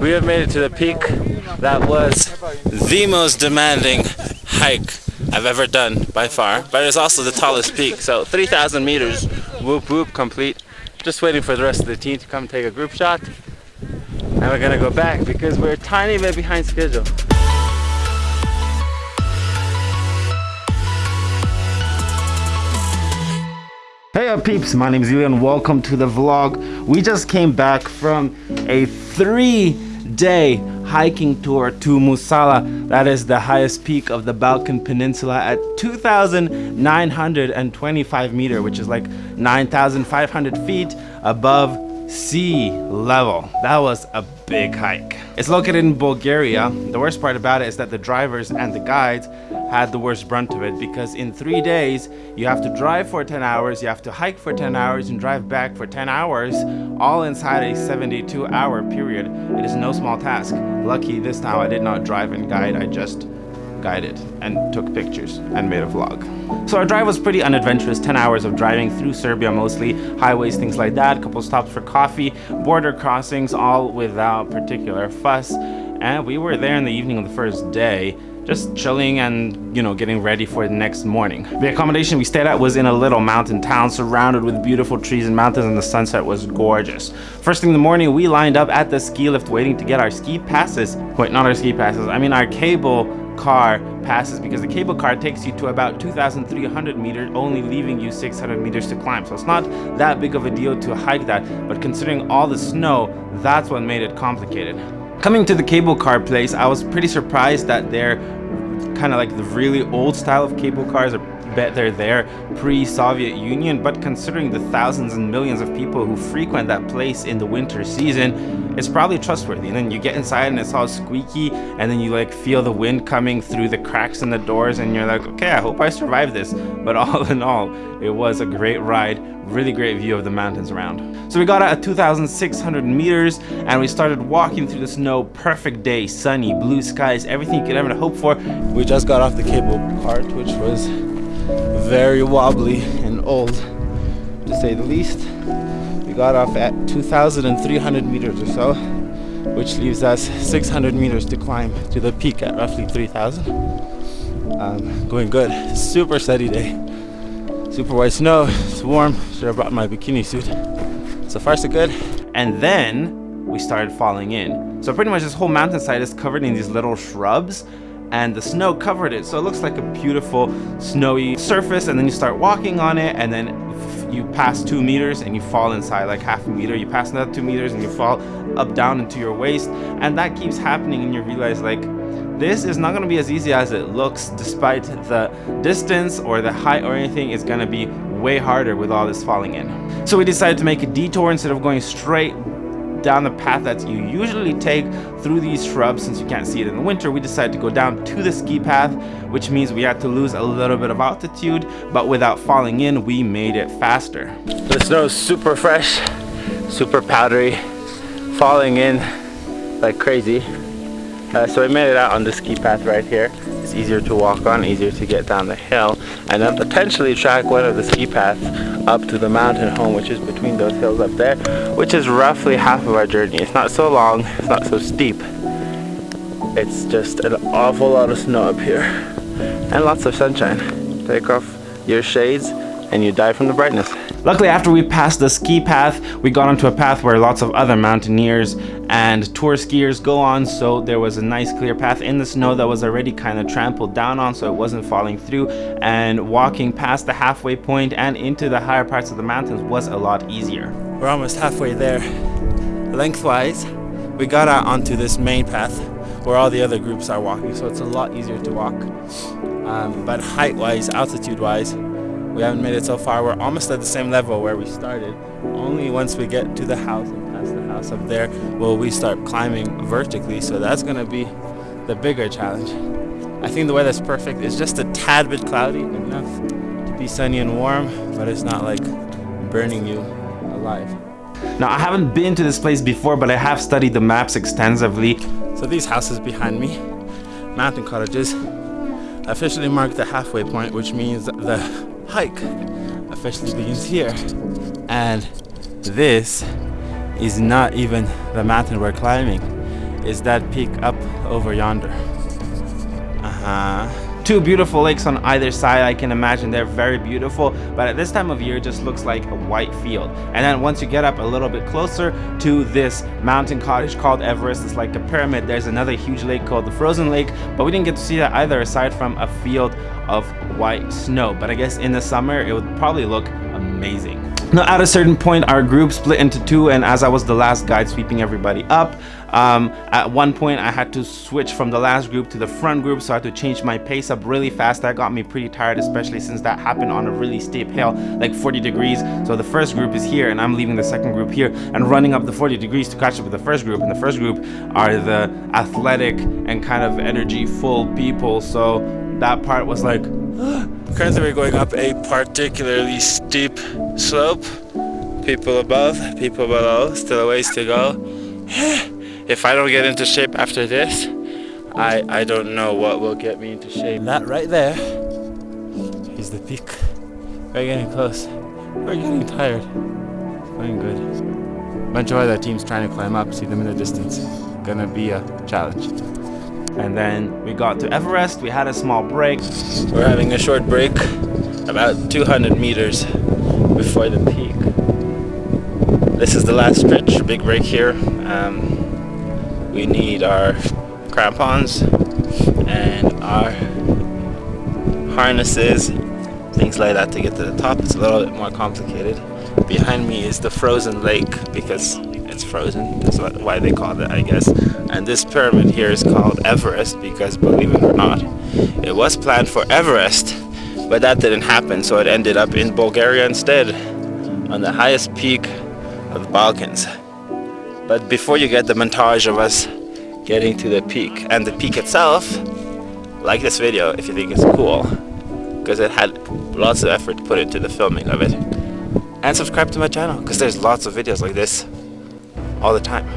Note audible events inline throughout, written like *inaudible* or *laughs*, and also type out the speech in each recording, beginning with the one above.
We have made it to the peak. That was the most demanding hike I've ever done by far, but it's also the tallest peak. So 3,000 meters, whoop whoop, complete. Just waiting for the rest of the team to come take a group shot. And we're gonna go back because we're a tiny bit behind schedule. Up peeps, my name is Julian, welcome to the vlog. We just came back from a three day hiking tour to Musala. That is the highest peak of the Balkan Peninsula at 2,925 meter, which is like 9,500 feet above sea level. That was a big hike. It's located in Bulgaria. The worst part about it is that the drivers and the guides had the worst brunt of it because in three days you have to drive for 10 hours, you have to hike for 10 hours and drive back for 10 hours, all inside a 72 hour period. It is no small task. Lucky this time I did not drive and guide, I just guided and took pictures and made a vlog. So our drive was pretty unadventurous, 10 hours of driving through Serbia mostly, highways, things like that, a couple stops for coffee, border crossings, all without particular fuss. And we were there in the evening of the first day, just chilling and you know getting ready for the next morning the accommodation we stayed at was in a little mountain town surrounded with beautiful trees and mountains and the sunset was gorgeous first thing in the morning we lined up at the ski lift waiting to get our ski passes wait not our ski passes i mean our cable car passes because the cable car takes you to about 2,300 meters, only leaving you 600 meters to climb. So it's not that big of a deal to hike that, but considering all the snow, that's what made it complicated. Coming to the cable car place, I was pretty surprised that they're kind of like the really old style of cable cars are bet they're there pre-Soviet Union, but considering the thousands and millions of people who frequent that place in the winter season, it's probably trustworthy. And then you get inside and it's all squeaky, and then you like feel the wind coming through the cracks in the doors, and you're like, okay, I hope I survive this. But *laughs* all in all, it was a great ride, really great view of the mountains around. So we got out at 2,600 meters, and we started walking through the snow. Perfect day, sunny, blue skies, everything you could ever hope for. We just got off the cable part, which was very wobbly and old to say the least. We got off at 2,300 meters or so, which leaves us 600 meters to climb to the peak at roughly 3,000. Um, going good, super steady day. Super white snow, it's warm, should have brought my bikini suit. So far so good. And then we started falling in. So pretty much this whole mountainside is covered in these little shrubs and the snow covered it. So it looks like a beautiful snowy surface and then you start walking on it and then you pass two meters and you fall inside like half a meter. You pass another two meters and you fall up down into your waist and that keeps happening and you realize like this is not going to be as easy as it looks despite the distance or the height or anything. It's going to be way harder with all this falling in. So we decided to make a detour instead of going straight down the path that you usually take through these shrubs since you can't see it in the winter we decided to go down to the ski path which means we had to lose a little bit of altitude but without falling in we made it faster. The snow is super fresh super powdery falling in like crazy. Uh, so we made it out on the ski path right here it's easier to walk on easier to get down the hill and then potentially track one of the ski paths up to the mountain home which is between those hills up there which is roughly half of our journey. It's not so long it's not so steep. It's just an awful lot of snow up here and lots of sunshine. Take off your shades and you die from the brightness Luckily, after we passed the ski path, we got onto a path where lots of other mountaineers and tour skiers go on, so there was a nice clear path in the snow that was already kind of trampled down on, so it wasn't falling through, and walking past the halfway point and into the higher parts of the mountains was a lot easier. We're almost halfway there. Lengthwise, we got out onto this main path where all the other groups are walking, so it's a lot easier to walk. Um, but height-wise, altitude-wise, we haven't made it so far. We're almost at the same level where we started. Only once we get to the house and past the house up there will we start climbing vertically. So that's gonna be the bigger challenge. I think the weather's perfect. It's just a tad bit cloudy enough to be sunny and warm, but it's not like burning you alive. Now I haven't been to this place before, but I have studied the maps extensively. So these houses behind me, mountain cottages, officially mark the halfway point, which means the hike officially begins here. And this is not even the mountain we're climbing. is that peak up over yonder. Uh-huh two beautiful lakes on either side. I can imagine they're very beautiful but at this time of year it just looks like a white field. And then once you get up a little bit closer to this mountain cottage called everest it's like a pyramid. There's another huge lake called the frozen lake but we didn't get to see that either aside from a field of white snow. But i guess in the summer it would probably look amazing. Now at a certain point our group split into two and as I was the last guide sweeping everybody up um, at one point I had to switch from the last group to the front group so I had to change my pace up really fast. That got me pretty tired especially since that happened on a really steep hill like 40 degrees. So the first group is here and I'm leaving the second group here and running up the 40 degrees to catch up with the first group. And the first group are the athletic and kind of energy full people. So that part was like *gasps* Currently we're going up a particularly steep slope. People above, people below, still a ways to go. *sighs* if I don't get into shape after this, I, I don't know what will get me into shape. That right there is the peak. We're getting close. We're getting tired. Going good. Bunch of other teams trying to climb up, see them in the distance. Gonna be a challenge and then we got to Everest we had a small break we're having a short break about 200 meters before the peak this is the last stretch big break here um, we need our crampons and our harnesses things like that to get to the top it's a little bit more complicated behind me is the frozen lake because it's frozen. That's why they call it, I guess. And this pyramid here is called Everest because, believe it or not, it was planned for Everest, but that didn't happen. So it ended up in Bulgaria instead, on the highest peak of the Balkans. But before you get the montage of us getting to the peak, and the peak itself, like this video if you think it's cool, because it had lots of effort put into the filming of it. And subscribe to my channel, because there's lots of videos like this all the time.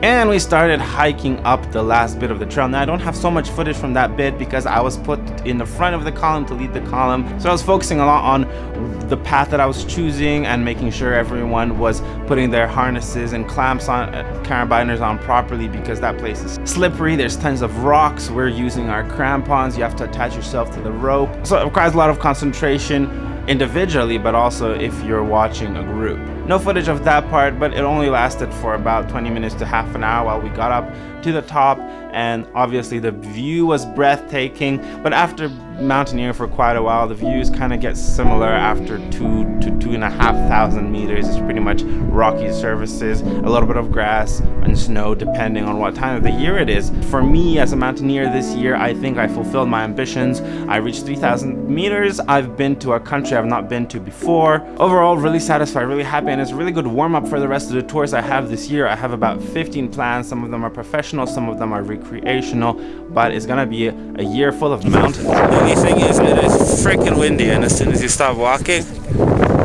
And we started hiking up the last bit of the trail. Now I don't have so much footage from that bit because I was put in the front of the column to lead the column. So I was focusing a lot on the path that I was choosing and making sure everyone was putting their harnesses and clamps on, uh, carabiners on properly because that place is slippery. There's tons of rocks. We're using our crampons. You have to attach yourself to the rope. So it requires a lot of concentration individually, but also if you're watching a group. No footage of that part, but it only lasted for about 20 minutes to half an hour while we got up to the top and obviously the view was breathtaking. But after mountaineering for quite a while the views kind of get similar after two to two and a half thousand meters. It's pretty much rocky surfaces a little bit of grass and snow depending on what time of the year it is. For me as a mountaineer this year i think i fulfilled my ambitions. I reached 3000 meters. I've been to a country i've not been to before. Overall really satisfied really happy and it's a really good warm-up for the rest of the tours i have this year. I have about 15 plans. Some of them are professional some of them are recreational but it's gonna be a, year full of mountains. The only thing is it is freaking windy and as soon as you stop walking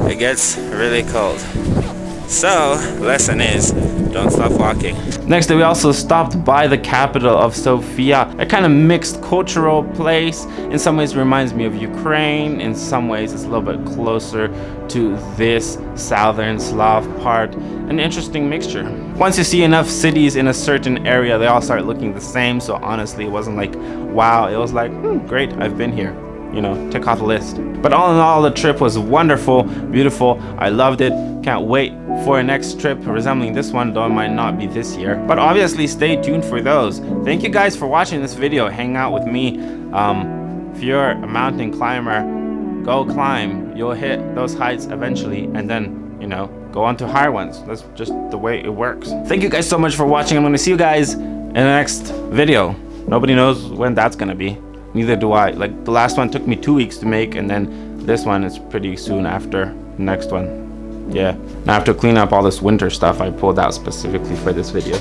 it gets really cold. So lesson is don't stop walking. Next day, we also stopped by the capital of Sofia a kind of mixed cultural place. In some ways reminds me of Ukraine. In some ways it's a little bit closer to this southern Slav part. An interesting mixture. Once you see enough cities in a certain area they all start looking the same. So honestly it wasn't like wow it was like hmm, great I've been here you know, tick off the list. But all in all, the trip was wonderful, beautiful. I loved it. Can't wait for a next trip resembling this one, though it might not be this year. But obviously, stay tuned for those. Thank you guys for watching this video. Hang out with me. Um, if you're a mountain climber, go climb. You'll hit those heights eventually, and then, you know, go on to higher ones. That's just the way it works. Thank you guys so much for watching. I'm going to see you guys in the next video. Nobody knows when that's going to be neither do I. Like the last one took me two weeks to make and then this one is pretty soon after next one. Yeah, Now, I have to clean up all this winter stuff I pulled out specifically for this video.